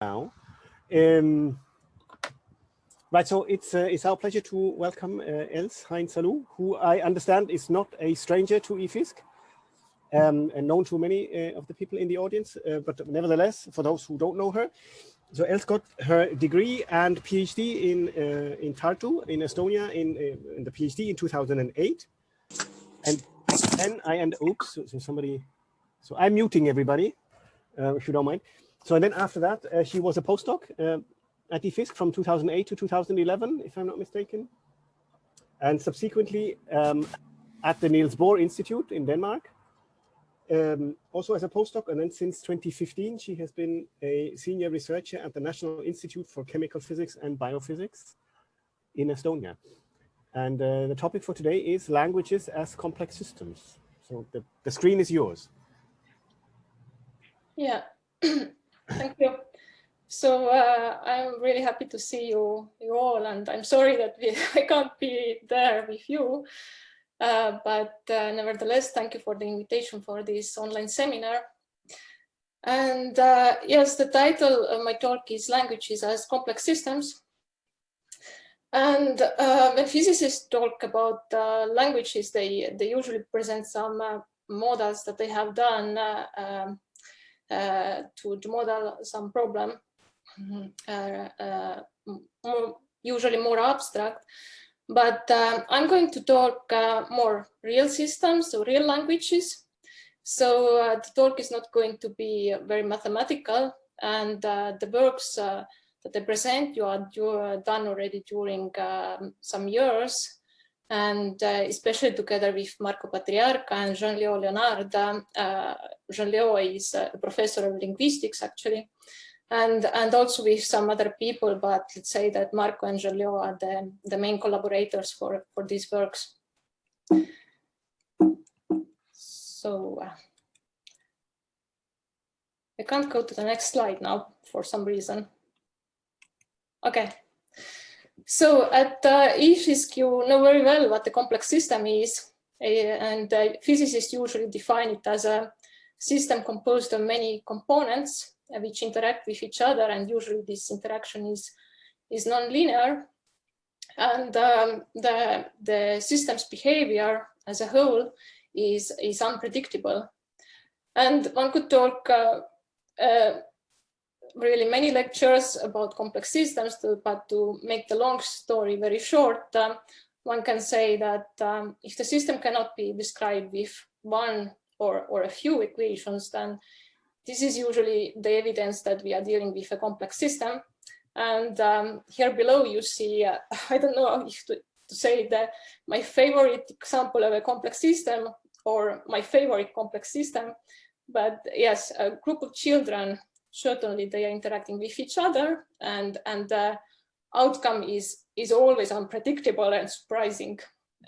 now. Um, right, so it's uh, it's our pleasure to welcome uh, Els Heinsalu, who I understand is not a stranger to IFISC, um, and known to many uh, of the people in the audience, uh, but nevertheless, for those who don't know her, so Els got her degree and PhD in uh, in Tartu in Estonia in, uh, in the PhD in 2008, and then I end. Oops, so, so somebody. So I'm muting everybody, if you don't mind. So then after that, uh, she was a postdoc uh, at IFISC from 2008 to 2011, if I'm not mistaken. And subsequently um, at the Niels Bohr Institute in Denmark, um, also as a postdoc. And then since 2015, she has been a senior researcher at the National Institute for Chemical Physics and Biophysics in Estonia. And uh, the topic for today is languages as complex systems. So the, the screen is yours. Yeah. Thank you. So uh, I'm really happy to see you, you all, and I'm sorry that we, I can't be there with you. Uh, but uh, nevertheless, thank you for the invitation for this online seminar. And uh, yes, the title of my talk is Languages as Complex Systems. And uh, when physicists talk about uh, languages, they, they usually present some models that they have done um, uh, to, to model some problem, mm-hmm. uh, uh, more, usually more abstract. But um, I'm going to talk more real systems, so real languages. So uh, the talk is not going to be very mathematical and uh, the works uh, that I present you are, you are done already during um, some years and uh, especially together with Marco Patriarca and Jean-Léo Leonard. Uh, Jean-Léo is a professor of linguistics actually, and, and also with some other people, but let's say that Marco and Jean-Léo are the, the main collaborators for, for these works. So uh, I can't go to the next slide now for some reason. Okay. So at uh, IFISC, you know very well what the complex system is, eh, and uh, physicists usually define it as a system composed of many components uh, which interact with each other, and usually this interaction is, is nonlinear. And um, the, the system's behavior as a whole is, is unpredictable. And one could talk uh, uh, really many lectures about complex systems, to, but to make the long story very short, um, one can say that um, if the system cannot be described with one or, or a few equations, then this is usually the evidence that we are dealing with a complex system. And um, here below you see, uh, I don't know if to, to say that my favorite example of a complex system or my favorite complex system, but yes, a group of children certainly they are interacting with each other and, and the outcome is, is always unpredictable and surprising.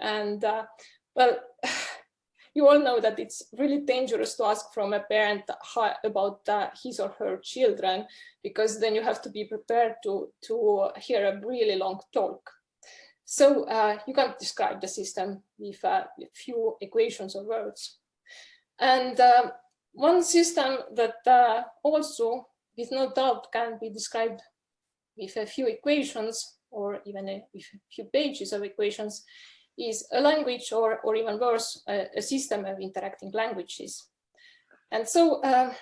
And uh, well, you all know that it's really dangerous to ask from a parent about uh, his or her children, because then you have to be prepared to, to hear a really long talk. So uh, you can't describe the system with a few equations or words. And uh, one system that uh, also, with no doubt, can be described with a few equations or even a, with a few pages of equations is a language or, or even worse, a, a system of interacting languages. And so uh,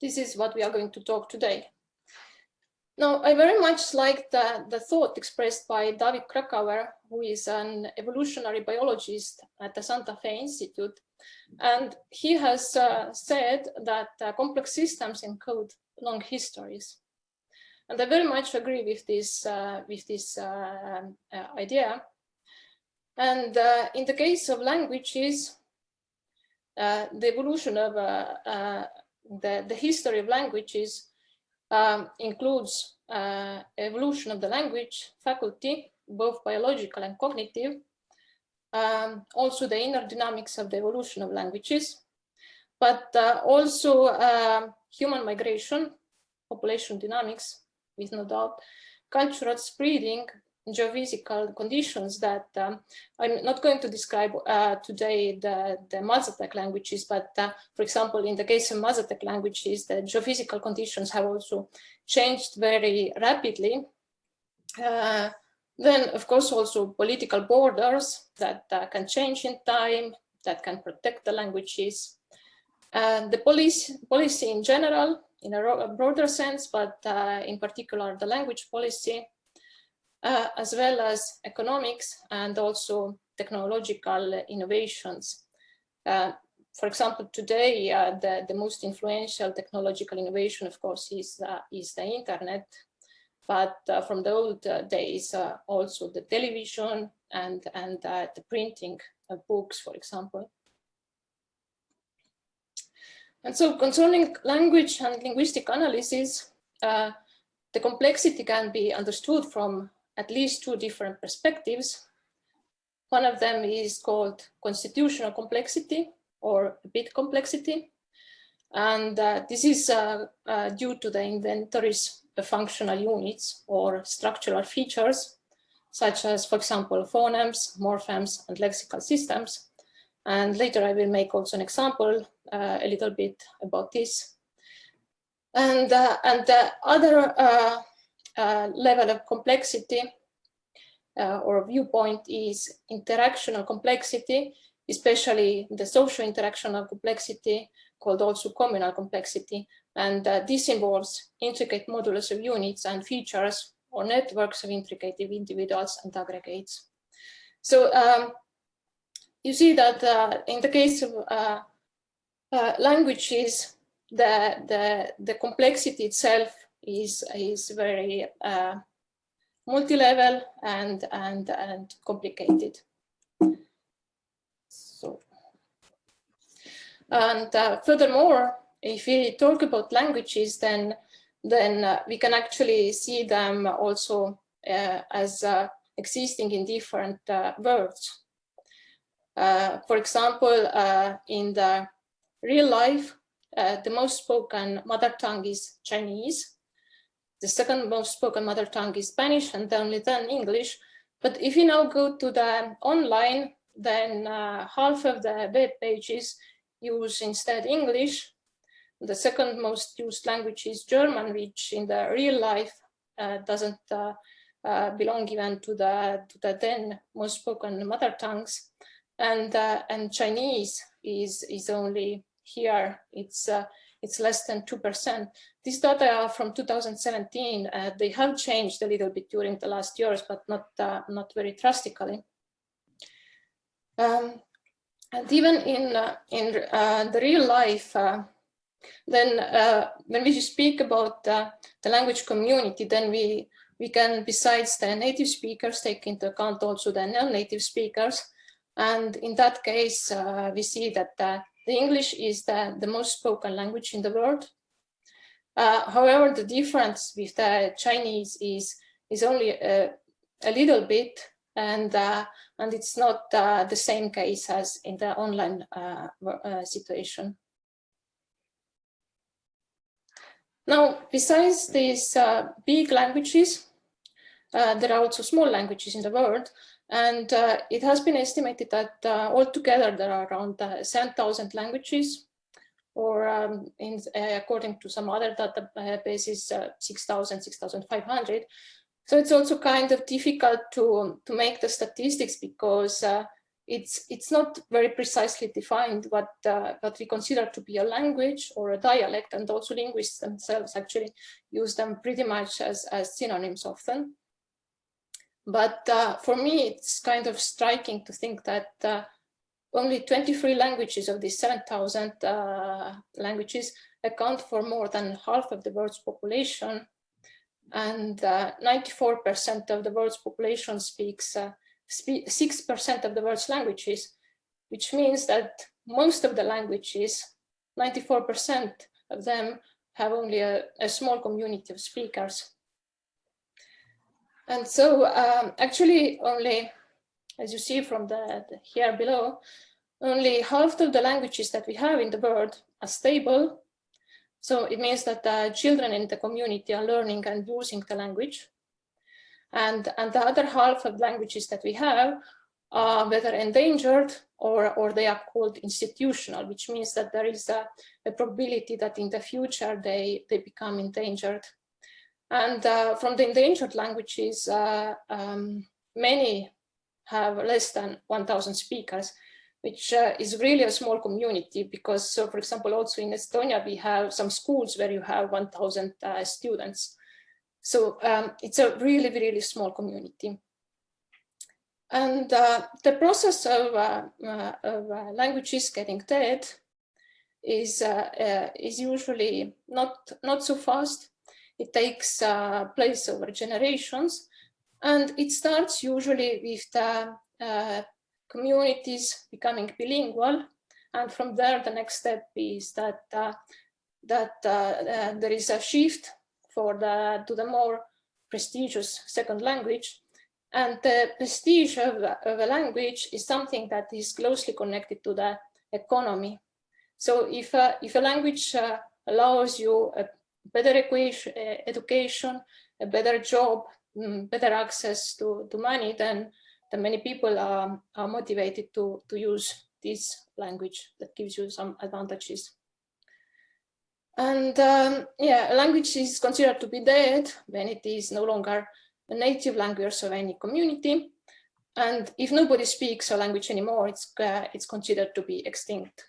this is what we are going to talk today. Now, I very much like the, the thought expressed by David Krakauer, who is an evolutionary biologist at the Santa Fe Institute, and he has uh, said that uh, complex systems encode long histories. And I very much agree with this, uh, with this uh, uh, idea. And uh, in the case of languages, the evolution of the, the history of languages um, includes evolution of the language faculty, both biological and cognitive, um, also the inner dynamics of the evolution of languages, but uh, also uh, human migration, population dynamics, with no doubt, cultural spreading, geophysical conditions that um, I'm not going to describe uh, today the, the Mazatec languages, but uh, for example, in the case of Mazatec languages, the geophysical conditions have also changed very rapidly. Uh, then, of course, also political borders that uh, can change in time, that can protect the languages. And the police, policy in general, in a, broader sense, but uh, in particular the language policy, uh, as well as economics and also technological innovations. Uh, for example, today, uh, the, the most influential technological innovation, of course, is, uh, is the internet. But uh, from the old days, also the television and, and the printing of books, for example. And so concerning language and linguistic analysis, uh, the complexity can be understood from at least two different perspectives. One of them is called constitutional complexity or bit complexity. And uh, this is uh, uh, due to the inventories of functional units or structural features, such as, for example, phonemes, morphemes, and lexical systems. And later I will make also an example uh, a little bit about this. And, uh, and the other uh, level of complexity or viewpoint is interactional complexity, especially the social interactional complexity called also communal complexity. And uh, this involves intricate modulus of units and features or networks of intricate individuals and aggregates. So um, you see that uh, in the case of uh, uh, languages, the, the, the complexity itself is, is very uh, multi-level and, and, and complicated. So, and uh, furthermore, if we talk about languages, then, then uh, we can actually see them also uh, as uh, existing in different words. for example, in the real life, uh, the most spoken mother tongue is Chinese. The second most spoken mother tongue is Spanish and only then English. But if you now go to the online, then uh, half of the web pages use instead English. The second most used language is German, which in the real life uh, doesn't uh, uh, belong even to the, to the then most spoken mother tongues. And, uh, and Chinese is, is only here it's it's less than 2%. These data are from 2017. Uh, they have changed a little bit during the last years, but not, not very drastically. Um, and even in, uh, in uh, the real life, uh, then when we speak about the language community, then we, we can, besides the native speakers, take into account also the non-native speakers. And in that case, we see that the English is the, the most spoken language in the world. Uh, however, the difference with the Chinese is, is only a, a little bit and, uh, and it's not uh, the same case as in the online uh, uh, situation. Now, besides these uh, big languages, there are also small languages in the world. And uh, it has been estimated that uh, altogether there are around uh, 7,000 languages, or um, in, uh, according to some other databases, uh, 6,000, 6,500. So it's also kind of difficult to, to make the statistics because uh, it's, it's not very precisely defined what, what we consider to be a language or a dialect, and also linguists themselves actually use them pretty much as, as synonyms often. But uh, for me, it's kind of striking to think that uh, only 23 languages of these 7,000 uh, languages account for more than half of the world's population. And 94% uh, of the world's population speaks 6% uh, of the world's languages, which means that most of the languages, 94% of them have only a, a small community of speakers. And so um, actually only, as you see from the, the, here below, only half of the languages that we have in the world are stable. So it means that the children in the community are learning and using the language. And, and the other half of languages that we have are whether endangered or, or they are called institutional, which means that there is a, a probability that in the future they, they become endangered. And uh, from the endangered languages, uh, um, many have less than 1,000 speakers, which uh, is really a small community because, so for example, also in Estonia, we have some schools where you have 1,000 uh, students. So um, it's a really, really small community. And uh, the process of, uh, uh, of uh, languages getting dead is, is usually not, not so fast. It takes place over generations. And it starts usually with the communities becoming bilingual. And from there, the next step is that, that there is a shift for the, to the more prestigious second language. And the prestige of, of a language is something that is closely connected to the economy. So if a, if a language uh, allows you a better uh, education, a better job, mm, better access to, to money, then, then many people are, are motivated to, to use this language that gives you some advantages. And um, yeah, a language is considered to be dead when it is no longer a native language of any community. And if nobody speaks a language anymore, it's, uh, it's considered to be extinct.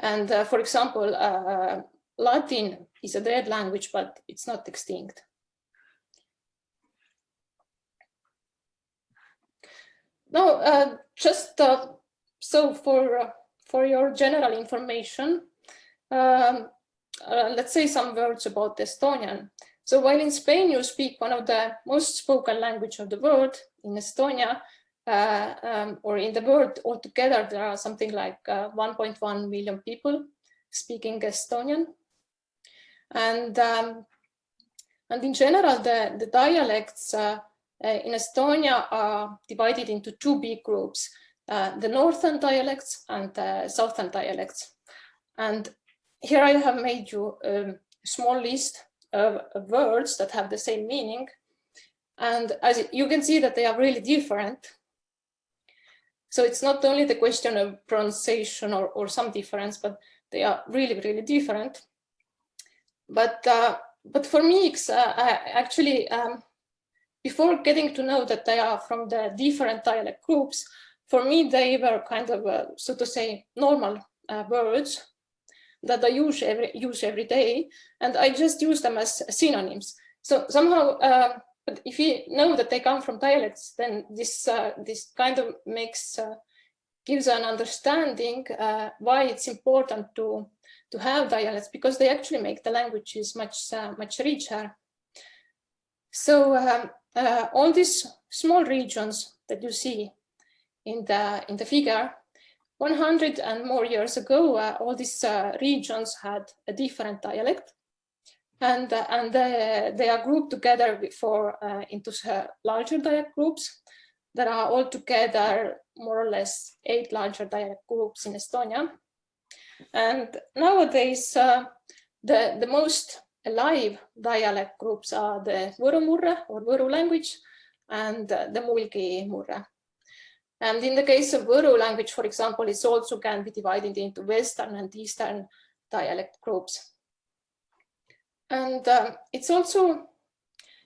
And uh, for example, uh, Latin is a dead language, but it's not extinct. Now, uh, just uh, so for, uh, for your general information, um, let's say some words about Estonian. So while in Spain you speak one of the most spoken language of the world, in Estonia, uh, um, or in the world altogether, there are something like uh, 1.1 million people speaking Estonian. And, um, and in general, the, the dialects uh, uh in Estonia are divided into two big groups, uh, the northern dialects and the southern dialects. And here I have made you a small list of, words that have the same meaning. And as you can see that they are really different. So it's not only the question of pronunciation or, or some difference, but they are really, really different. But uh, but for me, uh, actually, um, before getting to know that they are from the different dialect groups, for me, they were kind of, uh, so to say, normal uh, words that I use every, use every day, and I just use them as synonyms. So somehow, uh, but if you know that they come from dialects, then this uh, this kind of makes uh, gives an understanding uh, why it's important to to have dialects because they actually make the languages much uh, much richer. So um, uh, all these small regions that you see in the in the figure 100 and more years ago, uh, all these uh, regions had a different dialect and, uh, and they are grouped together for, uh, into uh, larger dialect groups. There are altogether more or less eight larger dialect groups in Estonia. And nowadays, uh, the, the most alive dialect groups are the Võru murre or Võru language and the Mulgi murre. And in the case of Võru language, for example, it also can be divided into Western and Eastern dialect groups. And uh, it's also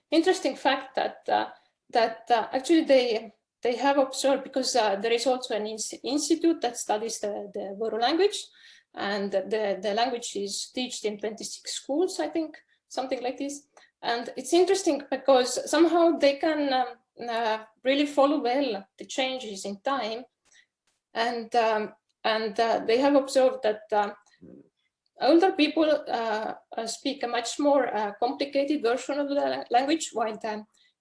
interesting fact that uh, that uh, actually they they have observed because uh, there is also an institute that studies the, the language and the, the language is taught in 26 schools, I think, something like this. And it's interesting because somehow they can um, uh, really follow well the changes in time. And, um, and uh, they have observed that uh, older people uh, uh, speak a much more uh, complicated version of the language, while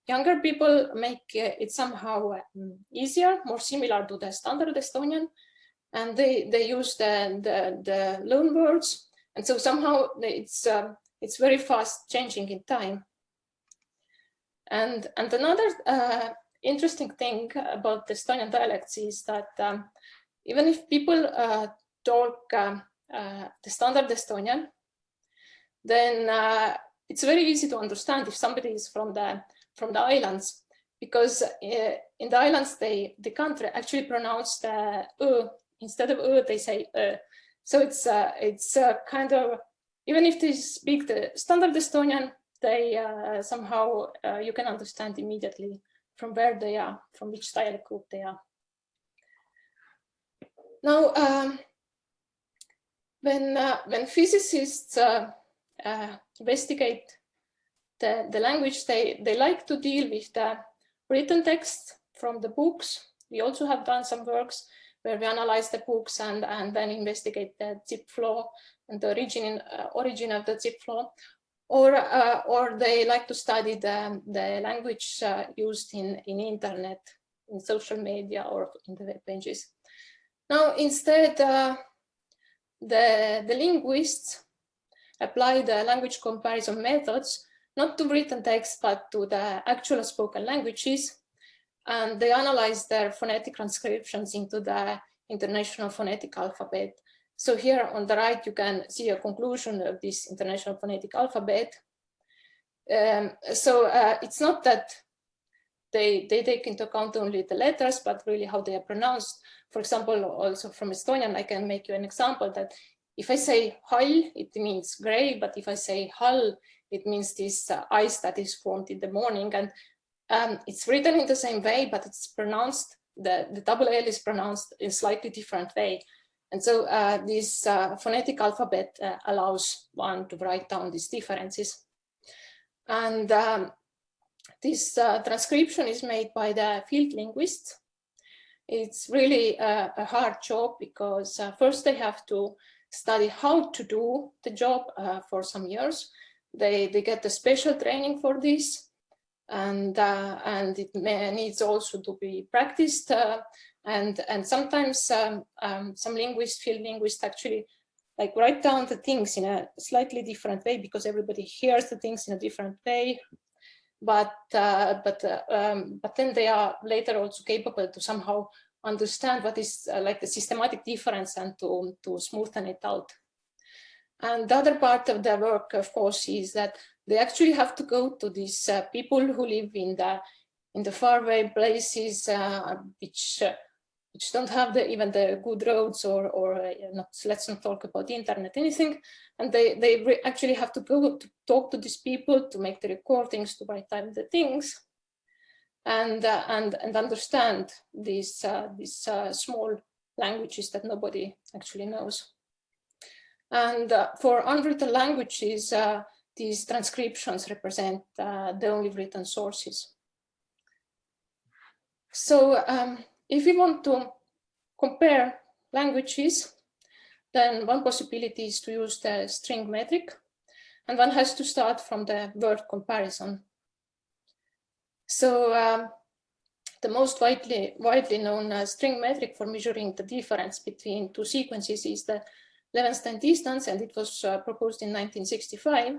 younger people make it somehow easier, more similar to the standard Estonian. And they, they use the, the, the loan words. And so somehow it's, it's very fast changing in time. And, and another uh, interesting thing about the Estonian dialects is that um, even if people uh, talk um, uh, the standard Estonian, then uh, it's very easy to understand if somebody is from the from the islands because uh, in the islands they they can't actually pronounce the uh, instead of uh, they say uh. so it's it's kind of even if they speak the standard Estonian they uh, somehow uh, you can understand immediately from where they are from which style group they are now um, when uh, when physicists uh, uh, investigate the the language they they like to deal with the written text from the books. We also have done some works where we analyze the books and, and then investigate the Zipf law and the origin, uh, origin of the Zipf law. Or, uh, or they like to study the, the language uh, used in, in internet, in social media or in the web pages. Now, instead, uh, the, the linguists apply the language comparison methods not to written text, but to the actual spoken languages. And they analyze their phonetic transcriptions into the International Phonetic Alphabet. So here on the right, you can see a conclusion of this International Phonetic Alphabet. Um, so uh, it's not that they, they take into account only the letters, but really how they are pronounced. For example, also from Estonian, I can make you an example that if I say hall, it means gray, but if I say hall, it means this uh, ice that is formed in the morning. And um, it's written in the same way, but it's pronounced, the, the double L is pronounced in slightly different way. And so uh, this uh, phonetic alphabet uh, allows one to write down these differences. And um, this uh, transcription is made by the field linguists. It's really a, hard job because uh, first they have to study how to do the job for some years they, they get a special training for this and uh, and it needs also to be practiced uh, and and sometimes um, um, some linguists field linguists actually like write down the things in a slightly different way because everybody hears the things in a different way. But uh, but uh, um, but then they are later also capable to somehow understand what is uh, like the systematic difference and to to smoothen it out. And the other part of their work, of course, is that they actually have to go to these uh, people who live in the in the faraway places, uh, which uh, which don't have the, even the good roads or or uh, not, let's not talk about the internet, anything. And they they actually have to go to talk to these people to make the recordings, to write down the things, and uh, and and understand these uh, these small languages that nobody actually knows. And uh, for unwritten languages, uh, these transcriptions represent uh, the only written sources. So um, if we want to compare languages, then one possibility is to use the string metric, and one has to start from the word comparison. So um, the most widely, widely known uh, string metric for measuring the difference between two sequences is the Levenshtein distance, and it was uh, proposed in 1965.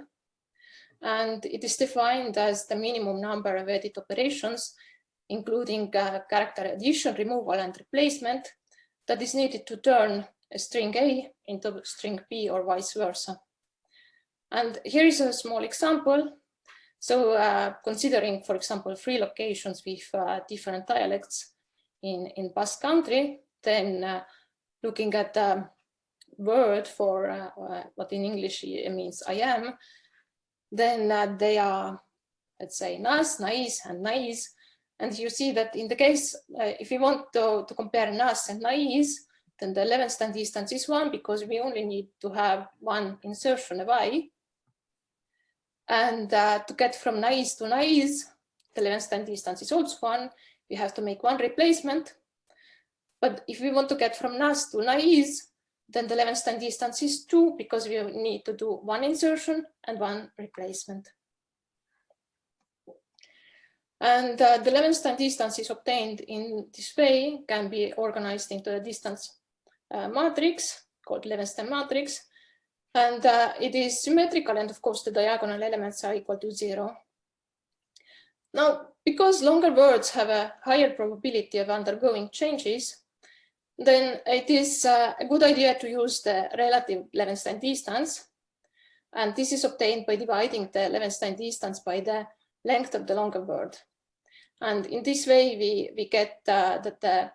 And it is defined as the minimum number of edit operations, including uh, character addition, removal, and replacement that is needed to turn a string A into string B or vice versa. And here is a small example. So uh, considering, for example, three locations with uh, different dialects in, in Basque country, then uh, looking at the word for uh, uh, what in English means I am, then they are, let's say, nas, nais, and nais. And you see that in the case, if we want to, to compare nas and nais, then the Levenshtein distance is one because we only need to have one insertion of i. And uh, to get from nais to nais, the Levenshtein distance is also one. We have to make one replacement. But if we want to get from nas to nais, then the Levenshtein distance is two because we need to do one insertion and one replacement. And uh, the Levenshtein distance is obtained in this way, can be organized into a distance uh, matrix called Levenshtein matrix. And uh, it is symmetrical and of course the diagonal elements are equal to zero. Now, because longer words have a higher probability of undergoing changes, then it is uh, a good idea to use the relative Levenshtein distance. And this is obtained by dividing the Levenshtein distance by the length of the longer word. And in this way, we, we get uh, that the,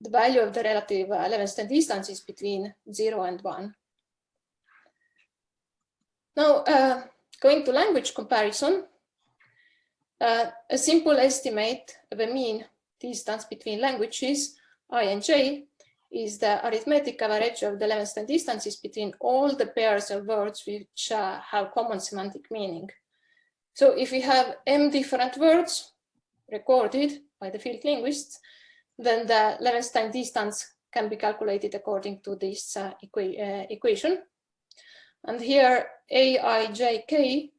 the value of the relative uh, Levenshtein distance is between zero and one. Now, uh, going to language comparison, uh, a simple estimate of a mean distance between languages, i and j, is the arithmetic average of the Levenshtein distances between all the pairs of words which uh, have common semantic meaning. So if we have m different words recorded by the field linguists, then the Levenshtein distance can be calculated according to this uh, equa uh, equation. And here A, I, J, K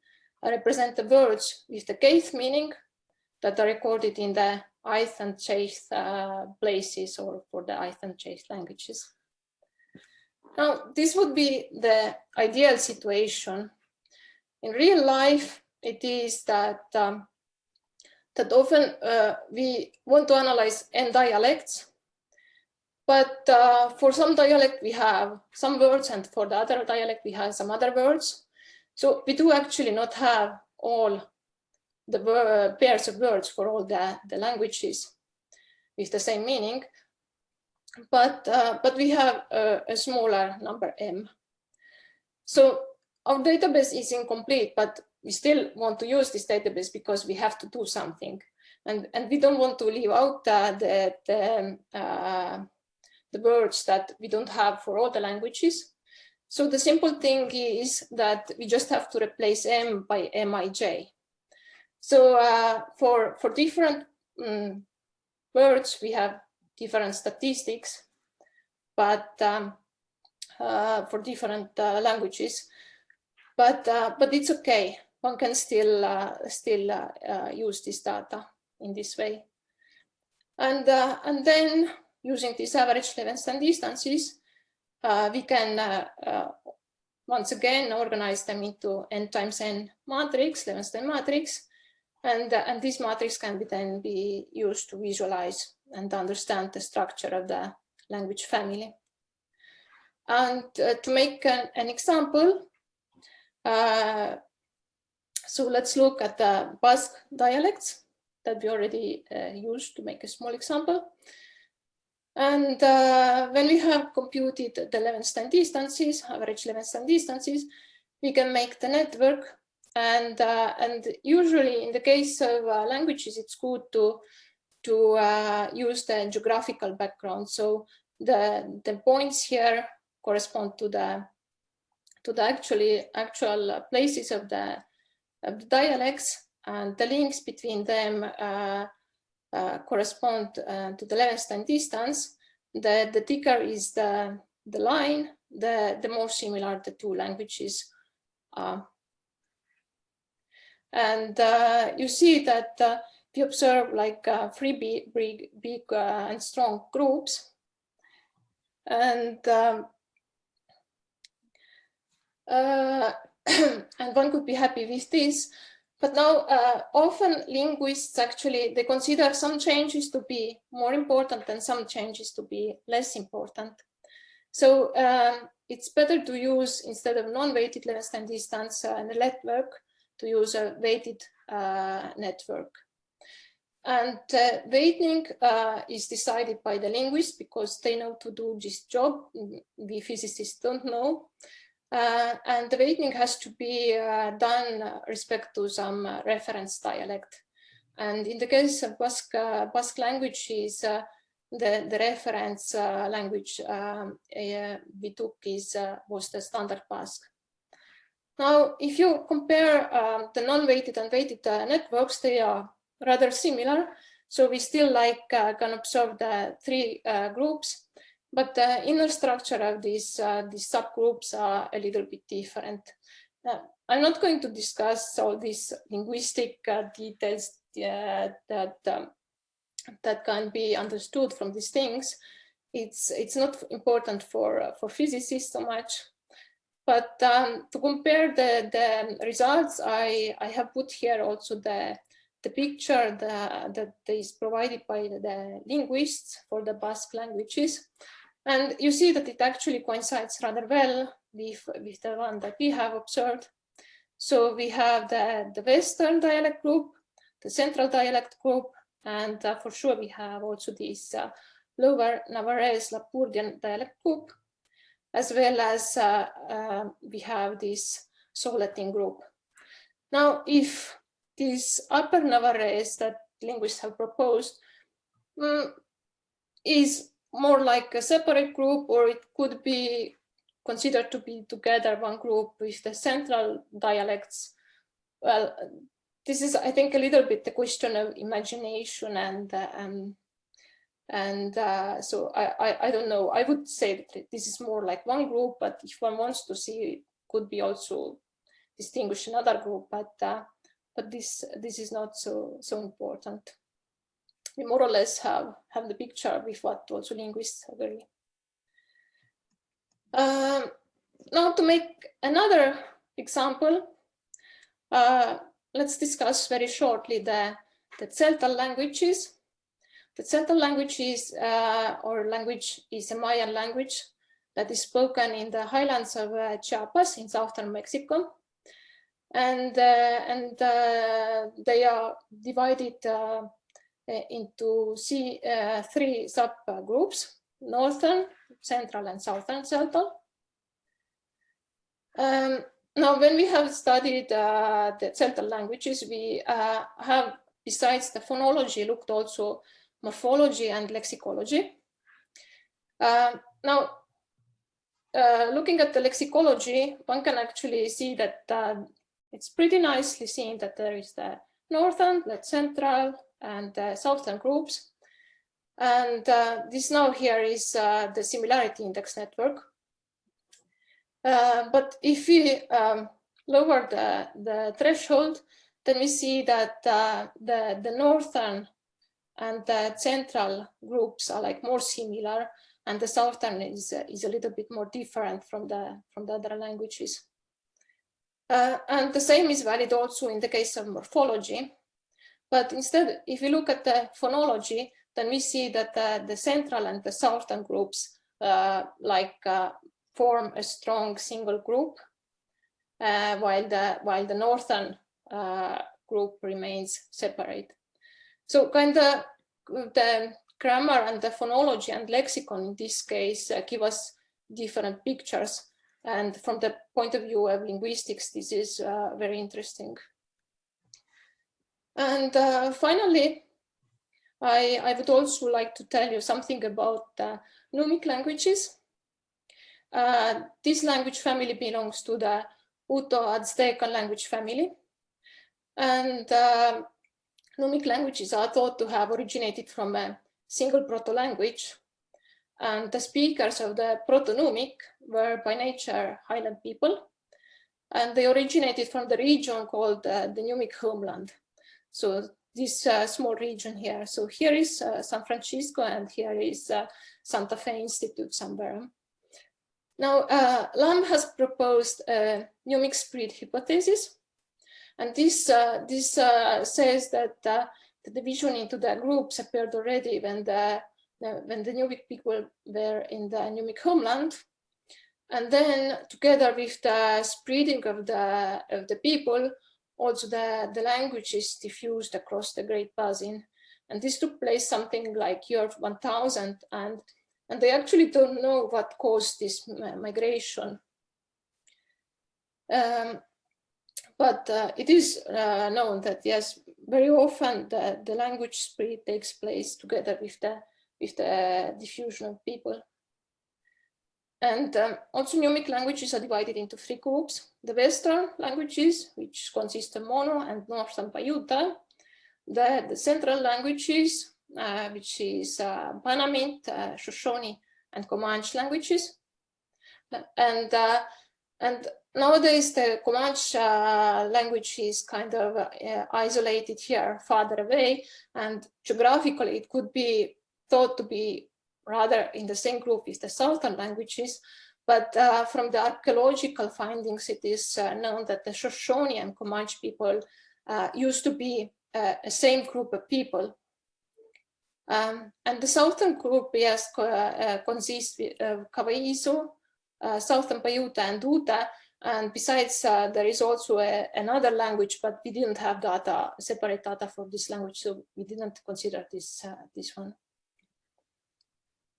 represent the words with the kth meaning that are recorded in the ith and jth uh, places or for the ith and jth languages. Now, this would be the ideal situation. In real life, it is that um, that often uh, we want to analyze n dialects, but uh, for some dialect we have some words and for the other dialect we have some other words. So we do actually not have all the pairs of words for all the, the languages with the same meaning, but, uh, but we have a, a smaller number m. So our database is incomplete, but we still want to use this database because we have to do something. And, and we don't want to leave out uh, the, the, uh, the words that we don't have for all the languages. So the simple thing is that we just have to replace m by mij. So uh, for, for different um, words, we have different statistics, but um, uh, for different uh, languages, but, uh, but it's okay one can still uh, still uh, uh, use this data in this way. And, and then using these average Levenshtein distances, we can once again organize them into n times n matrix, Levenshtein matrix, and, uh, and this matrix can be then be used to visualize and understand the structure of the language family. And uh, to make an, an example, uh, so let's look at the Basque dialects that we already uh, used to make a small example. And uh, when we have computed the Levenshtein distances, average Levenshtein distances, we can make the network. And, uh, and usually in the case of uh, languages, it's good to, to uh, use the geographical background. So the, the points here correspond to the, to the actually actual places of the of the dialects and the links between them uh, uh, correspond uh, to the Levenshtein distance. The, the thicker is the, the line, the, the more similar the two languages are. And uh, you see that uh, we observe like uh, three big, big, big and strong groups. And um, and one could be happy with this. But now uh, often linguists actually, they consider some changes to be more important and some changes to be less important. So um, it's better to use, instead of non-weighted Levenshtein distance uh, network, to use a weighted uh, network. And uh, weighting uh, is decided by the linguist because they know to do this job. We physicists don't know. Uh, and the weighting has to be uh, done respect to some uh, reference dialect. And in the case of Basque, uh, Basque language is uh, the, the reference language um, we took is was the standard Basque. Now, if you compare um, the non-weighted and weighted networks, they are rather similar. So we still like can observe the three groups but the inner structure of these, uh, these subgroups are a little bit different. I'm not going to discuss all these linguistic uh, details uh, that, um, that can be understood from these things. It's, it's not important for, uh, for physicists so much. But um, to compare the, the results, I, I have put here also the, the picture the, that is provided by the linguists for the Basque languages. And you see that it actually coincides rather well with, with the one that we have observed. So we have the, the Western dialect group the central dialect group. And uh, for sure, we have also this uh, lower Navarrese Lapurdian dialect group, as well as uh, uh, we have this Souletin group. Now, if this upper Navarrese that linguists have proposed um, is more like a separate group, or it could be considered to be together one group with the central dialects. Well, this is, I think, a little bit the question of imagination and uh, um, and uh, so I, I, I don't know. I would say that this is more like one group, but if one wants to see, it could be also distinguish another group. But uh, but this this is not so so important. We more or less have have the picture with what also linguists agree. Um, now to make another example, uh, let's discuss very shortly the, the Tzeltal languages. The Tzeltal language is, uh, or language is a Mayan language that is spoken in the highlands of uh, Chiapas in southern Mexico. And, uh, and uh, they are divided uh, into C, three subgroups, northern, central and southern Tzeltal. Um, now, when we have studied uh, the Tzeltal languages, we uh, have, besides the phonology, looked also morphology and lexicology. Uh, now, looking at the lexicology, one can actually see that uh, it's pretty nicely seen that there is the northern, the central, and the southern groups. And uh, this now here is the similarity index network. Uh, but if we um, lower the, the threshold, then we see that uh, the, the northern and the central groups are like more similar and the southern is, uh, is a little bit more different from the, from the other languages. Uh, and the same is valid also in the case of morphology. But instead, if we look at the phonology, then we see that uh, the central and the southern groups, uh, like form a strong single group, uh, while the while the northern uh, group remains separate. So kind of the grammar and the phonology and lexicon in this case uh, give us different pictures. And from the point of view of linguistics, this is uh, very interesting. And uh, finally, I, I would also like to tell you something about uh, Numic languages. Uh, this language family belongs to the Uto-Aztecan language family. And uh, Numic languages are thought to have originated from a single proto-language. And the speakers of the Proto-Numic were by nature highland people. And they originated from the region called uh, the Numic homeland. So this uh, small region here. So here is uh, San Francisco and here is uh, Santa Fe Institute somewhere. Now, uh, Lamb has proposed a Numic spread hypothesis. And this, uh, this uh, says that the division into the groups appeared already when the, when the Numic people were in the Numic homeland. And then together with the spreading of the, of the people, also the, the language is diffused across the Great Basin. And this took place something like year 1000 and and they actually don't know what caused this migration. Um, but uh, it is uh, known that yes, very often the, the language spread takes place together with the with the diffusion of people. And um, also Numic languages are divided into three groups. The Western languages, which consist of Mono and Northern Paiute. The, the Central languages, uh, which is uh, Panamint, uh, Shoshone, and Comanche languages. And, and nowadays the Comanche language is kind of isolated here farther away and geographically it could be thought to be rather in the same group is the southern languages, but uh, from the archaeological findings, it is uh, known that the Shoshone and Comanche people uh, used to be a same group of people. Um, and the southern group, yes, uh, consists of Kawaiisu, uh, southern Paiute and Ute, And besides, uh, there is also a, another language, but we didn't have data, separate data for this language, so we didn't consider this, uh, this one.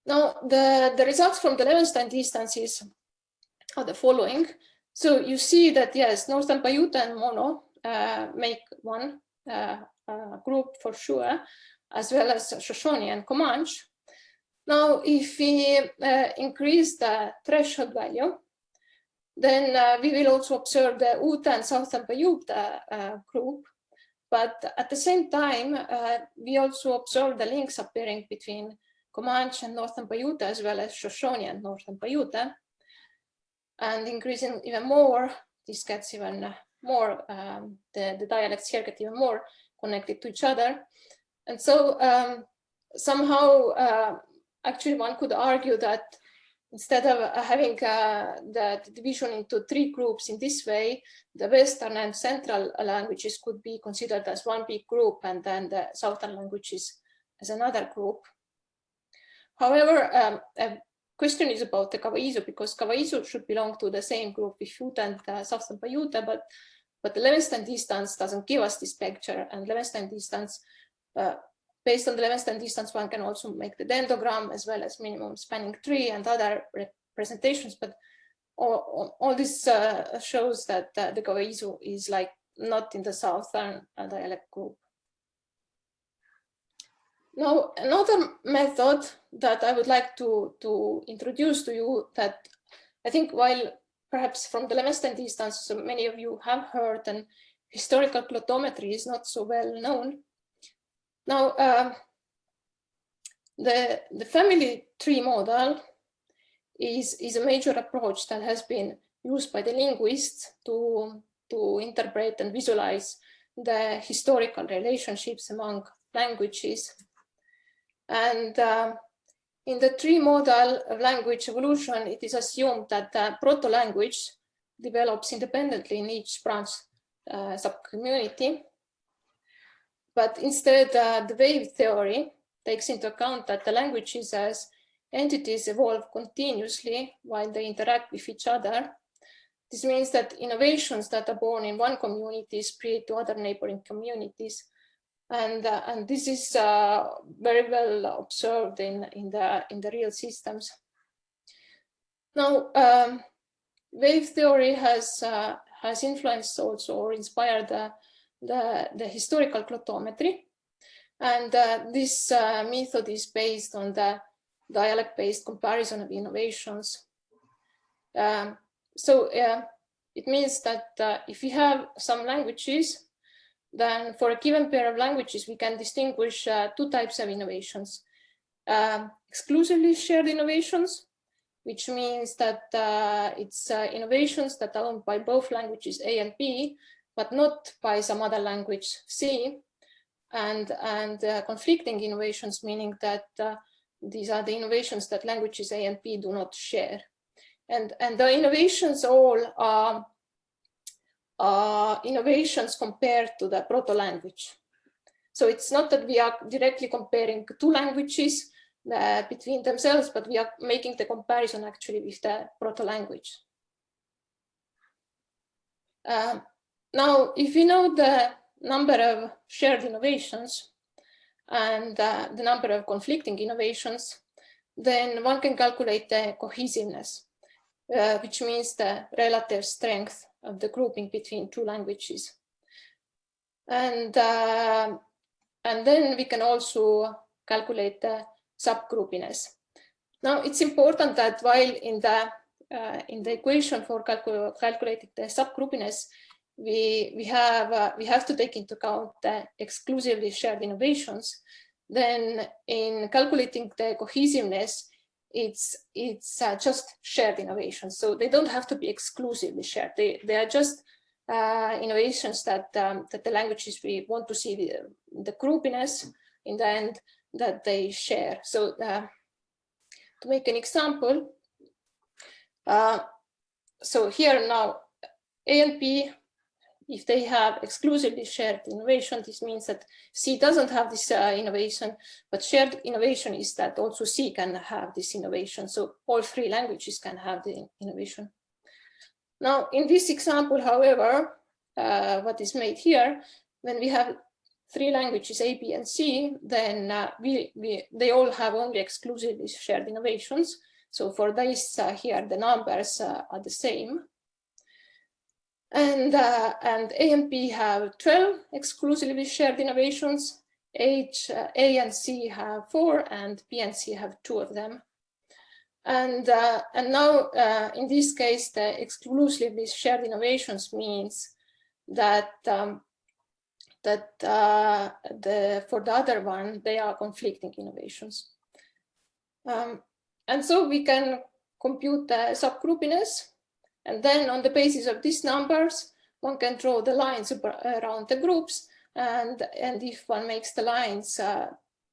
Now, the, the results from the Levenshtein distances are the following. So you see that, yes, Northern Paiute and Mono uh, make one uh, uh, group for sure, as well as Shoshone and Comanche. Now, if we uh, increase the threshold value, then uh, we will also observe the Ute and Southern Paiute uh, group. But at the same time, we also observe the links appearing between Comanche and Northern Paiute, as well as Shoshone and Northern Paiute. And increasing even more, this gets even more, um, the, the dialects here get even more connected to each other. And so um, somehow, uh, actually one could argue that instead of uh, having uh, the, division into three groups in this way, the Western and Central languages could be considered as one big group and then the Southern languages as another group. However, um, a question is about the Kawaiisu because Kawaiisu should belong to the same group with Ute and uh, Southern Paiute, but, but the Levenshtein distance doesn't give us this picture and Levenshtein distance uh, based on the Levenshtein distance, one can also make the dendrogram as well as minimum spanning tree and other representations. But all, all this uh, shows that uh, the Kawaiisu is like not in the southern dialect group. Now, another method that I would like to, to introduce to you that I think while perhaps from the Levenshtein distance, so many of you have heard and historical glottometry is not so well known. Now, uh, the, the family tree model is, is a major approach that has been used by the linguists to, to interpret and visualize the historical relationships among languages. And uh, in the tree model of language evolution, it is assumed that the proto-language develops independently in each branch uh, subcommunity but instead, uh, the wave theory takes into account that the languages as entities evolve continuously while they interact with each other. This means that innovations that are born in one community spread to other neighboring communities. And, uh, and this is uh, very well observed in, in, the, in the real systems. Now, um, wave theory has, uh, has influenced also or inspired uh, the, the historical glottometry. And uh, this uh, method is based on the dialect-based comparison of innovations. Um, so uh, it means that if we have some languages, then for a given pair of languages, we can distinguish uh, two types of innovations. Um, exclusively shared innovations, which means that uh, it's innovations that are owned by both languages A and B, but not by some other language C. And, and uh, conflicting innovations, meaning that uh, these are the innovations that languages A and B do not share. And, and the innovations all are, are innovations compared to the proto-language. So it's not that we are directly comparing two languages uh, between themselves, but we are making the comparison actually with the proto-language. Um, now, if you know the number of shared innovations and uh, the number of conflicting innovations, then one can calculate the cohesiveness, uh, which means the relative strength of the grouping between two languages. And, uh, and then we can also calculate the subgroupiness. Now, it's important that while in the, uh, in the equation for calcul calculating the subgroupiness, we, we, have, uh, we have to take into account the exclusively shared innovations, then in calculating the cohesiveness, it's, it's uh, just shared innovation. So they don't have to be exclusively shared. They, they are just uh, innovations that, um, that the languages we want to see the, the groupiness in the end that they share. So uh, to make an example, uh, so here now A and B if they have exclusively shared innovation, this means that C doesn't have this uh, innovation, but shared innovation is that also C can have this innovation. So all three languages can have the innovation. Now, in this example, however, uh, what is made here, when we have three languages, A, B, and C, then uh, we, we, they all have only exclusively shared innovations. So for this uh, here, the numbers uh, are the same. And, uh, and A and have 12 exclusively shared innovations. H, uh, A and C have four, and B and C have two of them. And, uh, and now, uh, in this case, the exclusively shared innovations means that um, that uh, the for the other one they are conflicting innovations. Um, and so we can compute the subgroupiness, and then on the basis of these numbers, one can draw the lines around the groups, and and if one makes the lines uh,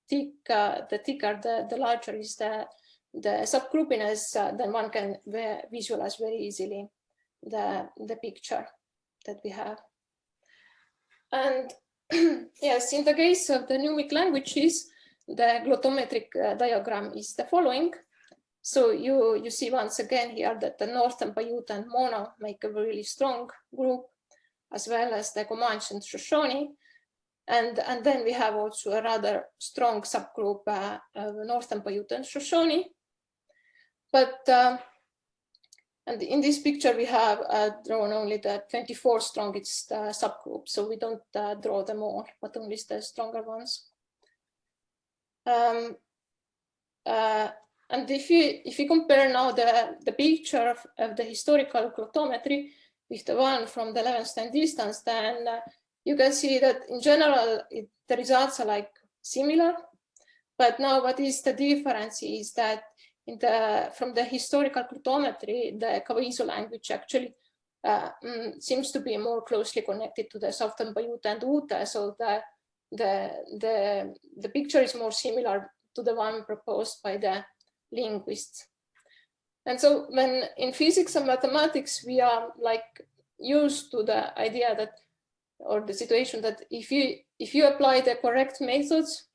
thick, uh, the thicker the the larger is the the subgroupiness, uh, then one can visualize very easily the, the picture that we have. And yes, in the case of the Numic languages, the glottometric uh, diagram is the following. So you, you see once again here that the Northern Paiute and Mono make a really strong group, as well as the Comanche and Shoshone. And, and then we have also a rather strong subgroup uh, of Northern Paiute and Shoshone. But um, and in this picture, we have uh, drawn only the 24 strongest uh, subgroups, so we don't uh, draw them all, but only the stronger ones. Um, uh, and if you if you compare now the the picture of, of the historical glottometry with the one from the Levenshtein distance, then uh, you can see that in general it, the results are like similar. But now, what is the difference is that in the, from the historical glottometry, the Kawaiisu language actually uh, mm, seems to be more closely connected to the Southern Paiute and Ute. so the, the, the, the picture is more similar to the one proposed by the linguists. And so when in physics and mathematics, we are like used to the idea that, or the situation that if you, if you apply the correct methods,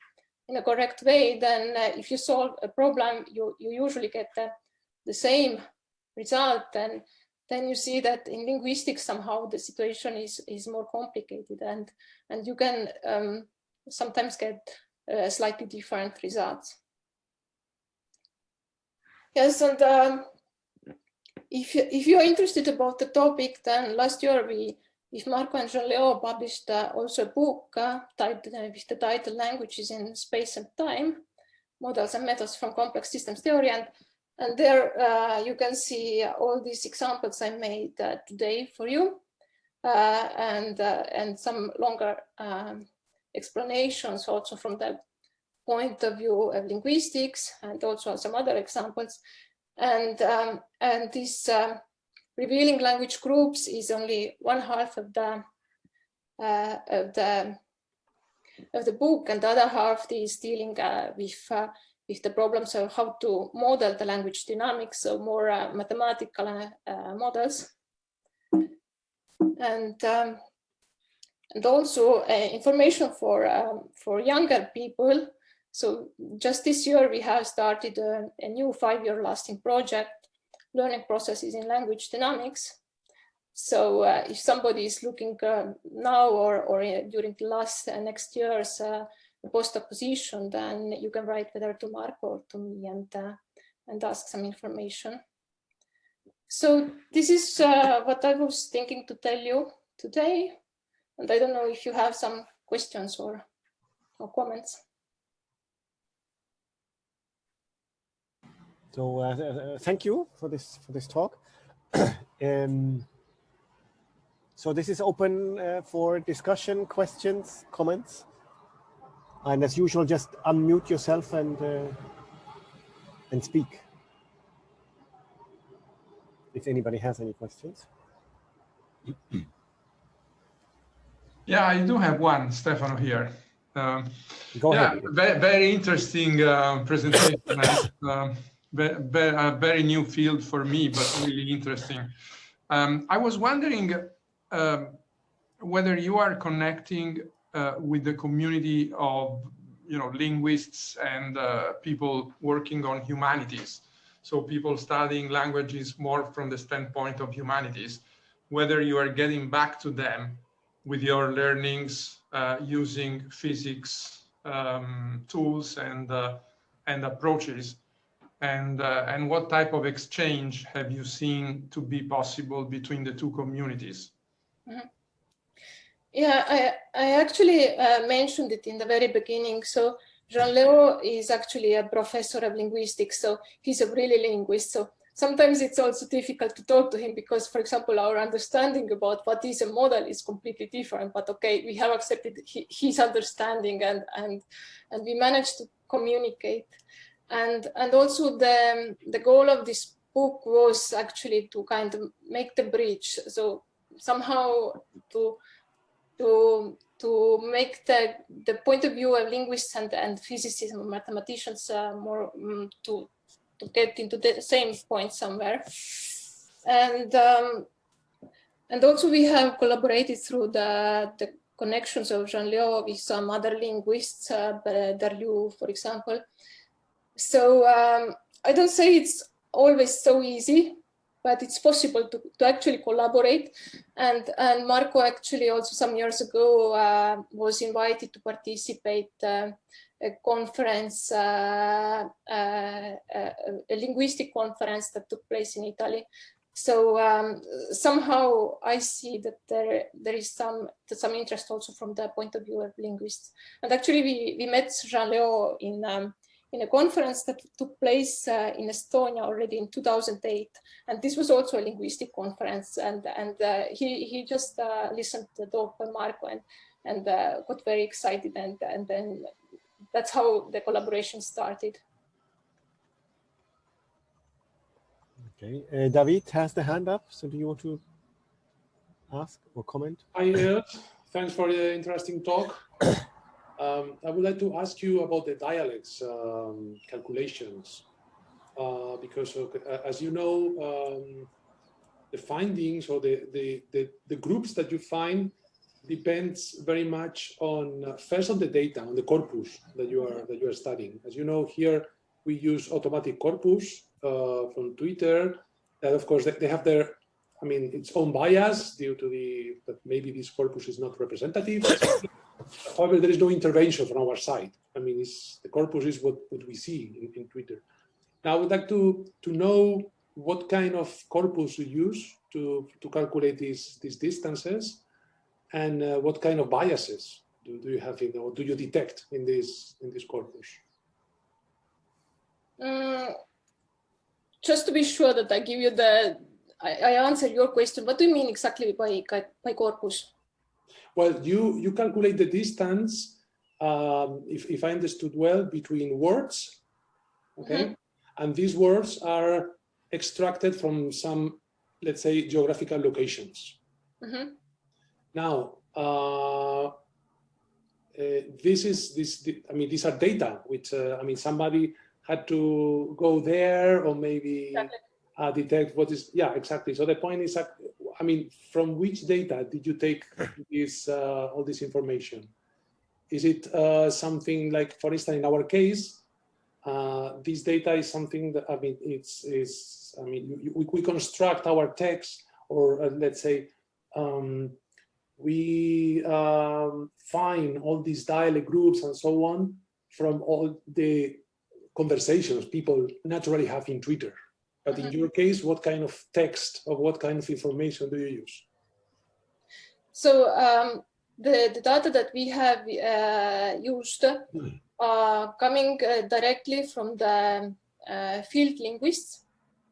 in a correct way, then uh, if you solve a problem, you, you usually get the, the same result. And then you see that in linguistics, somehow the situation is, is more complicated and, and you can um, sometimes get uh, slightly different results. Yes, and um, if, you, if you're interested about the topic, then last year we if Marco and Jean-Leo published uh, also a book uh, titled, uh, with the title Languages in Space and Time, Models and Methods from Complex Systems Theory. And, and there uh, you can see all these examples I made uh, today for you uh, and, and some longer um, explanations also from the point of view of linguistics and also some other examples. And, um, and this um, revealing language groups is only one half of the uh, of the of the book, and the other half is dealing uh, with uh, with the problems of how to model the language dynamics, so more uh, mathematical uh, models, and um, and also uh, information for um, for younger people. So just this year we have started a, a new five-year lasting project learning processes in language dynamics. So uh, if somebody is looking uh, now or, or uh, during the last uh, next year's uh, postdoc position, then you can write whether to Marco or to me and, uh, and ask some information. So this is what I was thinking to tell you today. And I don't know if you have some questions or, or comments. So uh, uh, thank you for this for this talk. um, so this is open uh, for discussion, questions, comments. And as usual, just unmute yourself and uh, and speak. If anybody has any questions. Yeah, I do have one, Stefano here. Um, Go yeah, ahead. Very, very interesting uh, presentation. um, a very new field for me, but really interesting. Um, I was wondering um, whether you are connecting uh, with the community of you know linguists and uh, people working on humanities. so people studying languages more from the standpoint of humanities, whether you are getting back to them with your learnings uh, using physics um, tools and uh, and approaches and uh, and what type of exchange have you seen to be possible between the two communities mm -hmm. yeah i i actually uh, mentioned it in the very beginning so jean-leo is actually a professor of linguistics so he's a really linguist so sometimes it's also difficult to talk to him because, for example, our understanding about what is a model is completely different. But okay, we have accepted his understanding and and and we managed to communicate. And and also the the goal of this book was actually to kind of make the bridge. So somehow to to to make the the point of view of linguists and and physicists and mathematicians uh, more um, to to get into the same point somewhere. And um, and also we have collaborated through the, the connections of Jean-Leo with some other linguists, uh, for example. So um, I don't say it's always so easy, but it's possible to, to actually collaborate. And, and Marco actually also some years ago uh, was invited to participate uh, a conference, uh, uh, uh, a linguistic conference that took place in Italy. So um, somehow I see that there there is some some interest also from the point of view of linguists. And actually, we we met Jean Leo in um, in a conference that took place uh, in Estonia already in 2008, and this was also a linguistic conference. And and uh, he he just uh, listened to the talk by Marco and and got very excited, and and then that's how the collaboration started. Okay, uh, David has the hand up. So do you want to ask or comment? Hi, uh, thanks for the interesting talk. Um, I would like to ask you about the dialects um, calculations, uh, because as you know, um, the findings or the, the, the, the, groups that you find depends very much on uh, first on the data on the corpus that you are that you are studying. As you know here we use automatic corpus uh, from twitter. That of course they, they, have their i mean its own bias due to the that maybe this corpus is not representative however there is no intervention from our side i mean the corpus is what, what we see in, in twitter now i would like to to know what kind of corpus you use to to calculate these these distances and uh, what kind of biases do, do you have in or do you detect in this in this corpus? Um, just to be sure that I give you the I, I answer your question. What do you mean exactly by by corpus? Well, you you calculate the distance, um, if if I understood well, between words, okay, mm -hmm. and these words are extracted from some, let's say, geographical locations. Mm -hmm. Now, uh, uh, this is this. I mean, these are data which uh, I mean somebody had to go there or maybe exactly. uh, detect what is. Yeah, exactly. So the point is, I mean, from which data did you take this uh, all this information? Is it uh, something like, for instance, in our case, this data is something that I mean, it's. I mean, we, we construct our text or let's say. Um, we um, find all these dialect groups and so on from all the conversations people naturally have in Twitter. But in mm-hmm. your case, what kind of text or what kind of information do you use? So um, the, the data that we have uh, used hmm. are coming uh, directly from the uh, field linguists.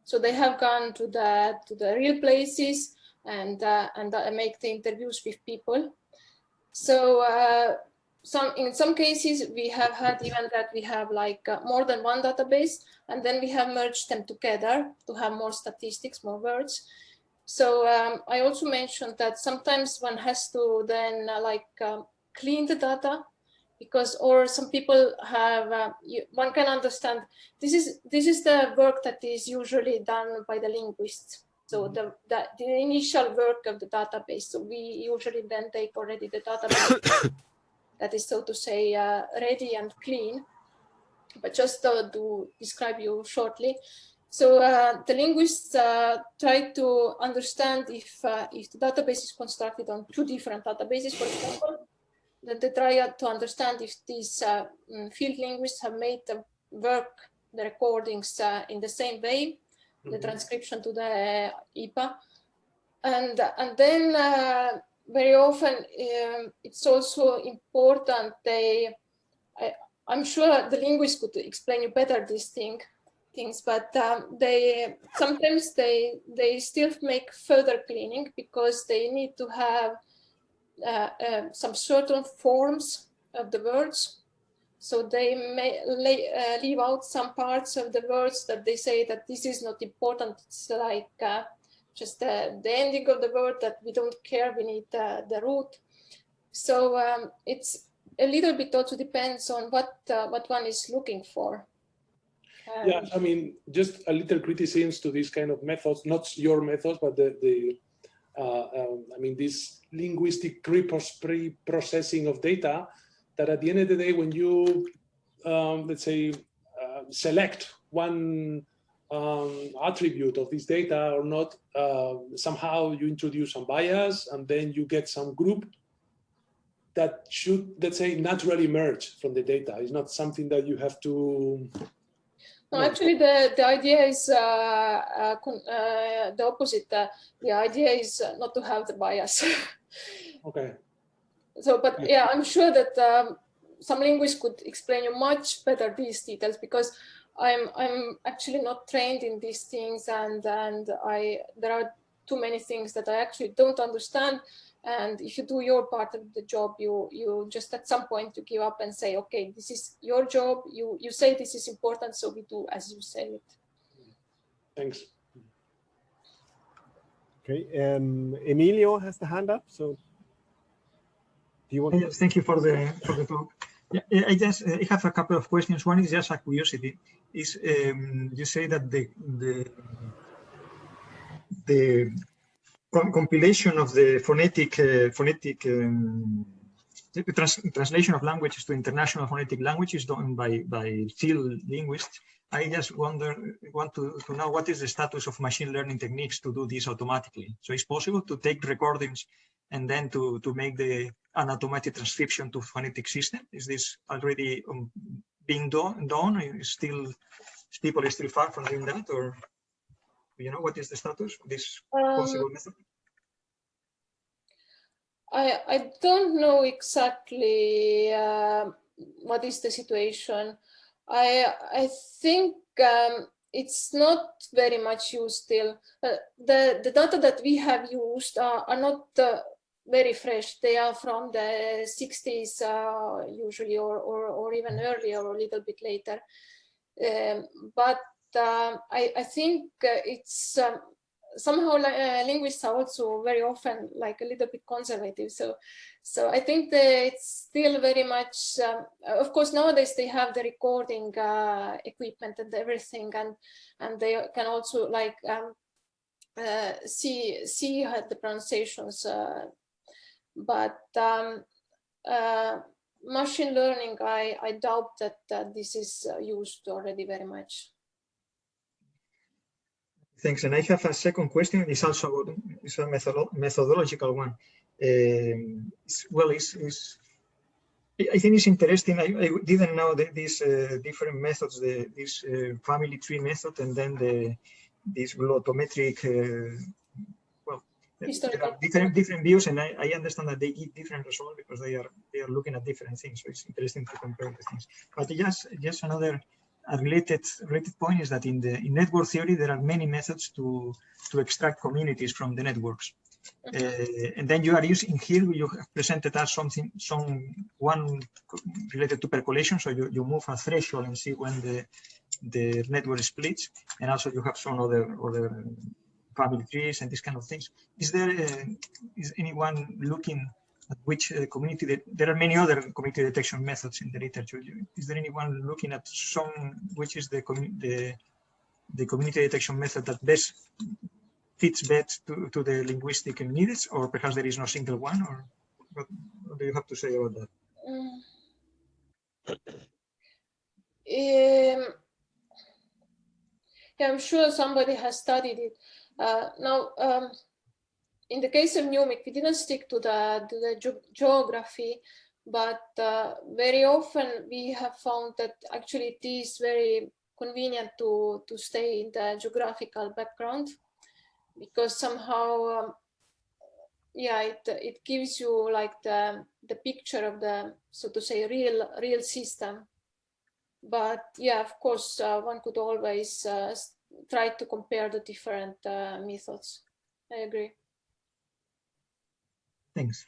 So they have gone to the to the real places and uh, and uh, make the interviews with people. So uh, some in some cases we have had even that we have like uh, more than one database and then we have merged them together to have more statistics, more words. So um, I also mentioned that sometimes one has to then uh, like um, clean the data because or some people have uh, you, one can understand this is this is the work that is usually done by the linguists so mm-hmm. the, the, the, initial work of the database, so we usually then take already the database that is, so to say, uh, ready and clean. But just uh, to describe you shortly, So uh, the linguists uh, try to understand if, uh, if the database is constructed on two different databases, for example, then they try to understand if these uh, mm, field linguists have made the work, the recordings uh, in the same way, mm -hmm. the Mm-hmm. transcription to the IPA. And, and then uh, very often um, it's also important they, I, I'm sure the linguist could explain you better this thing, things, but um, they sometimes they they still make further cleaning because they need to have uh, uh, some certain forms of the words. So they may lay, uh, leave out some parts of the words that they say that this is not important. It's like uh, just the, the ending of the word that we don't care. We need the root. So um, it's a little bit also depends on what uh, what one is looking for. Um, yeah, I mean, just a little criticism to these kind of methods, not your methods, but the, the uh, um, I mean, this linguistic pre-processing of data that at the end of the day, when you, um, let's say, uh, select one um, attribute of this data or not, uh, somehow you introduce some bias and then you get some group that should, let's say, naturally emerge from the data. It's not something that you have to no, actually, the, the idea is uh, uh, uh, the opposite. the idea is not to have the bias. okay. So, but yeah, I'm sure that um, some linguists could explain you much better these details because I'm I'm actually not trained in these things, and and I there are too many things that I actually don't understand. And if you do your part of the job, you you just at some point you give up and say, okay, this is your job. You you say this is important, so we do as you say it. Thanks. Okay, um, Emilio has the hand up. So, do you want? Yes, thank you for the for the talk. Yeah, I just I have a couple of questions. One is just a curiosity. Is um, you say that the the the compilation of the phonetic uh, phonetic um, trans translation of languages to international phonetic languages is done by by field linguists. I just wonder want to, to know what is the status of machine learning techniques to do this automatically. So it's possible to take recordings and then to to make the an automatic transcription to phonetic system. Is this already um, being done? Done? Is still is people still far from doing that, or you know what is the status of this um, possible method? I I don't know exactly uh, what is the situation. I I think um, it's not very much used still. Uh, the the data that we have used are, are not uh, very fresh. They are from the 60s uh, usually, or, or or even earlier, or a little bit later. Um, but um, I, I think uh, it's um, somehow uh, linguists are also very often like a little bit conservative. So, so I think that it's still very much. Um, of course, nowadays they have the recording uh, equipment and everything, and and they can also like um, uh, see see the pronunciations. Uh, but um, uh, machine learning, I I doubt that, that this is uh, used already very much. Thanks. And I have a second question. It's also about, it's a methodological one. Um, it's, well, it's, it's, I think it's interesting. I, I didn't know that these uh, different methods, the, this uh, family tree method, and then the this glottometric. Uh, different different views, and I, I understand that they give different results because they are they are looking at different things. So it's interesting to compare the things. But just just another a related related point is that in the in network theory there are many methods to to extract communities from the networks uh, and then you are using here you have presented us something some one related to percolation so you, you move a threshold and see when the the network splits and also you have some other other family trees and these kind of things is there uh, is anyone looking at which uh, community that there are many other community detection methods in the literature. Is there anyone looking at some which is the the the community detection method that best fits best to, to the linguistic needs, or perhaps there is no single one, or what, what do you have to say about that? Um, Yeah, I'm sure somebody has studied it. Uh, now, um, in the case of NUMIC, we didn't stick to the, to the ge geography, but uh, very often we have found that actually it is very convenient to, to stay in the geographical background because somehow, um, yeah, it, it gives you like the, the picture of the, so to say, real, real system. But yeah, of course, uh, one could always uh, try to compare the different uh, methods. I agree. Thanks.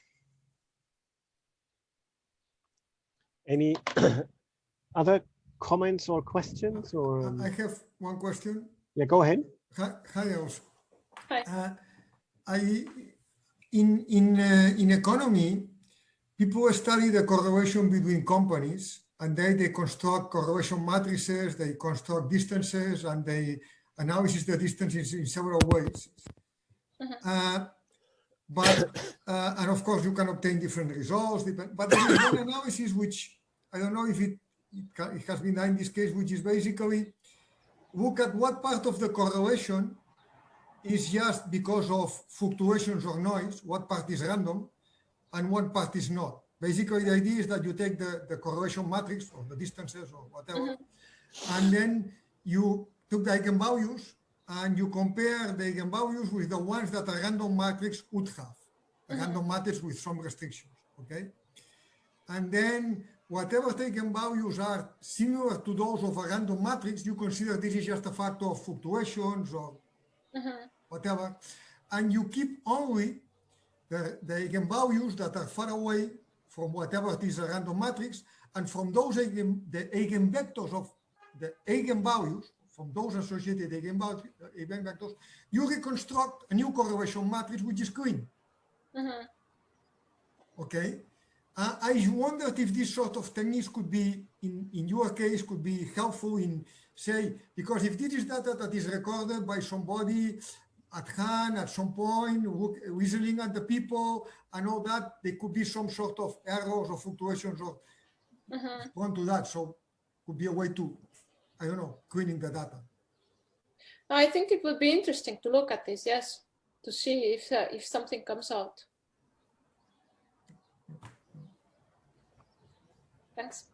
Any other comments or questions or? um, I have one question. Yeah, go ahead. Hi, hi, Els. Hi. Uh, I, in, in, uh, in economy, people study the correlation between companies and they, they construct correlation matrices, they construct distances and they analyze the distances in several ways. Mhm. Uh, but, uh, and of course you can obtain different results, but there is one analysis which, I don't know if it, it, it has been done in this case, which is basically look at what part of the correlation is just because of fluctuations or noise, what part is random, and what part is not. Basically, the idea is that you take the, the correlation matrix or the distances or whatever, and then you took the eigenvalues and you compare the eigenvalues with the ones that a random matrix would have, a random matrix with some restrictions, okay? And then whatever the eigenvalues are similar to those of a random matrix, you consider this is just a factor of fluctuations or Mhm. whatever, and you keep only the, the eigenvalues that are far away from whatever it is a random matrix, and from those eigen, the eigenvectors of the eigenvalues, from those associated eigenvectors, you reconstruct a new correlation matrix which is clean. Mhm. Okay. Uh, I wondered if this sort of techniques could be, in, in your case, could be helpful in, say, because if this is data that is recorded by somebody at hand at some point, look, listening at the people and all that, there could be some sort of errors or fluctuations or Mhm. prone to that. So could be a way to, I don't know, cleaning the data. I think it would be interesting to look at this, yes, to see if uh, if something comes out. Thanks.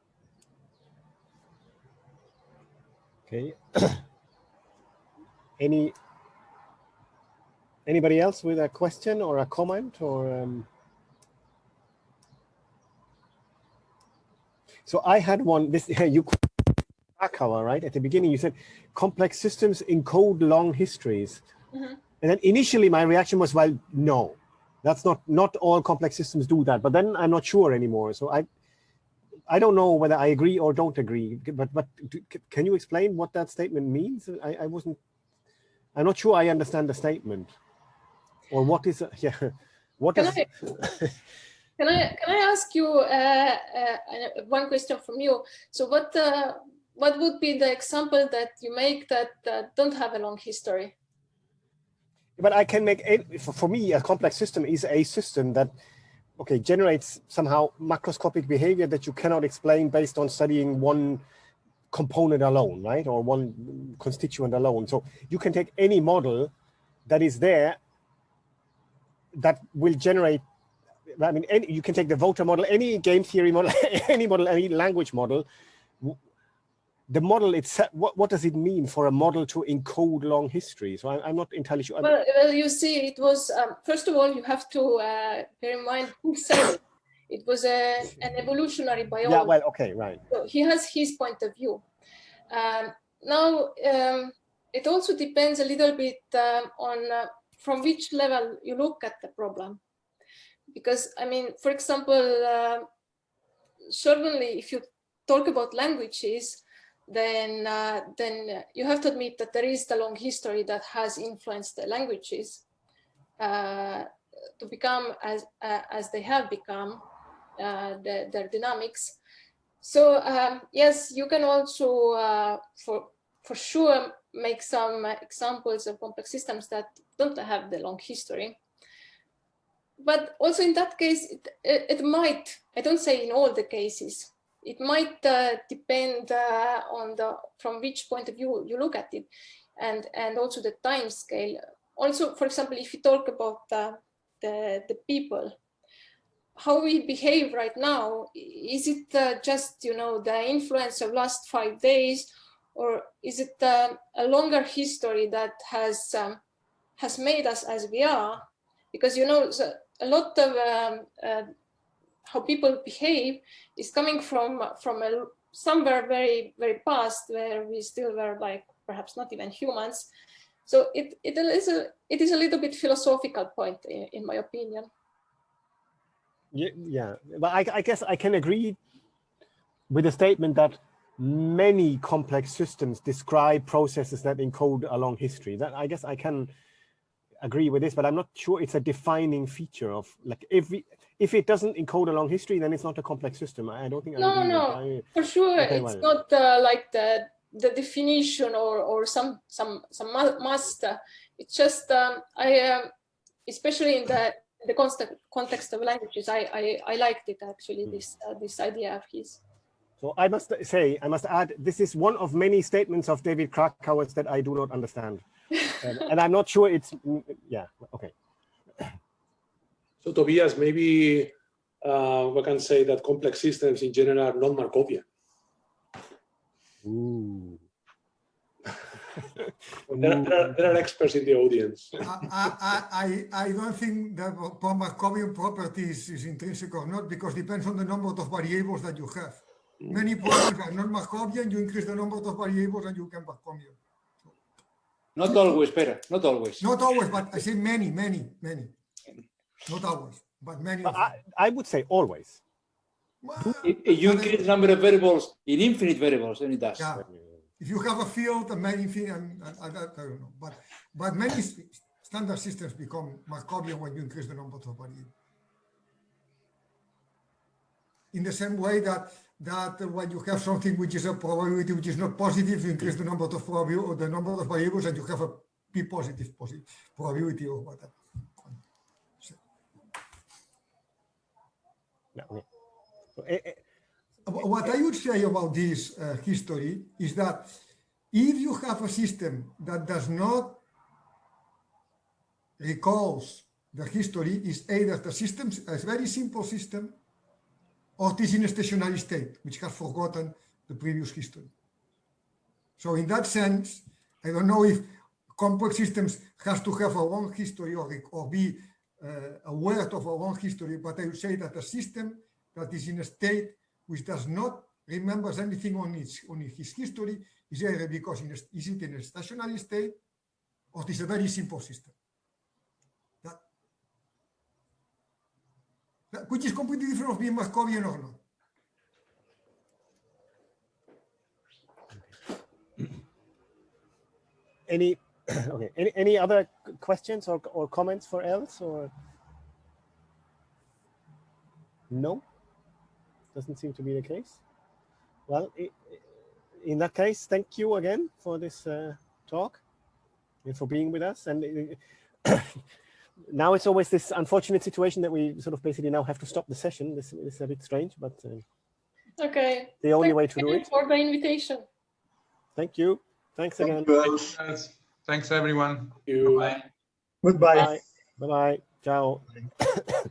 Okay. Any, anybody else with a question or a comment or? um, So I had one, this, you, Krakauer, right? At the beginning, you said complex systems encode long histories. Mhm. And then initially my reaction was, well, no, that's not, not all complex systems do that. But then I'm not sure anymore. So I, I don't know whether I agree or don't agree, but but can you explain what that statement means? I, I wasn't, I'm not sure I understand the statement. Or what is, a- yeah, what Can is, I, can I can I ask you uh, uh, one question from you? So what uh, what would be the example that you make that uh, don't have a long history? but I can make, a- for, for me, a complex system is a system that, okay, generates somehow macroscopic behavior that you cannot explain based on studying one component alone, right? Or one constituent alone. So you can take any model that is there that will generate, I mean, any, you can take the voter model, any game theory model, any model, any language model. The model itself, what, what does it mean for a model to encode long history? So I, I'm not entirely sure. Well, well, you see, it was um, first of all you have to uh, bear in mind who said it. It was a, an evolutionary biologist. yeah, well, okay, right. So he has his point of view. Um, now, um, it also depends a little bit um, on uh, from which level you look at the problem. Because, I mean, for example, uh, certainly if you talk about languages, then, uh, then you have to admit that there is the long history that has influenced the languages uh, to become as, uh, as they have become, uh, the, their dynamics. So um, yes, you can also, uh, for for sure, make some examples of complex systems that don't have the long history. But also in that case, it, it, it might, I don't say in all the cases, it might uh, depend uh, on the from which point of view you look at it. and and also the time scale. Also, for example, if you talk about the the, the people, how we behave right now, is it uh, just you know the influence of last five days, or is it uh, a longer history that has um, has made us as we are? Because you know so a lot of um, uh, how people behave is coming from from a, somewhere very very past where we still were like perhaps not even humans. So it it is a it is a little bit philosophical point in, in my opinion. Yeah, yeah. But I, I guess I can agree with the statement that many complex systems describe processes that encode a long history. That I guess I can agree with this, but I'm not sure it's a defining feature of like if we if it doesn't encode a long history, then it's not a complex system. I don't think. I No, no, I- for sure it's not uh, like the the definition or or some some some mu- must. uh, It's just um, I um, especially in the the context context of languages, I I, I liked it actually Hmm. this uh, this idea of his. So I must say, I must add, this is one of many statements of David Krakauer's that I do not understand. Um, and I'm not sure it's, yeah, okay. So Tobias, maybe uh, we can say that complex systems in general are not Markovian. Ooh. There, are- there, are, there are experts in the audience. I, I, I, I don't think that Markovian properties is intrinsic or not because it depends on the number of variables that you have. Many programs are not Markovian, you increase the number of variables and you can Markovian. Not always, Pere, not always. Not always, but I say many, many, many. Not always, but many But. I, I would say always. Well, If, if you increase the number of variables in infinite variables, then it does. Yeah, if you have a field and many things, and, and, and I don't know, but but many standard systems become Markovian when you increase the number of variables. In the same way that that when you have something which is a probability which is not positive, you increase the number of or the number of variables, and you have a p positive positive probability or whatever. So, eh, eh, What I would say about this uh, history is that if you have a system that does not recalls the history, is either the system is a very simple system or it is in a stationary state, which has forgotten the previous history. So in that sense, I don't know if complex systems has to have a long history or, or be uh, aware of a long history, but I would say that a system that is in a state which does not remembers anything on its on his history is either because in a, is it in a stationary state or it is a very simple system. That, that- which is completely different of being Markovian or not. any, okay, any, any other questions or, or comments for else or? No? Doesn't seem to be the case. Well, in that case, thank you again for this uh, talk and for being with us. And uh, now it's always this unfortunate situation that we sort of basically now have to stop the session. This, this is a bit strange, but uh, Okay. the only Thank way to do it. for the invitation. Thank you. Thanks again. Yes. Thanks, everyone. You, Bye. Goodbye. Bye. Bye-bye. Ciao.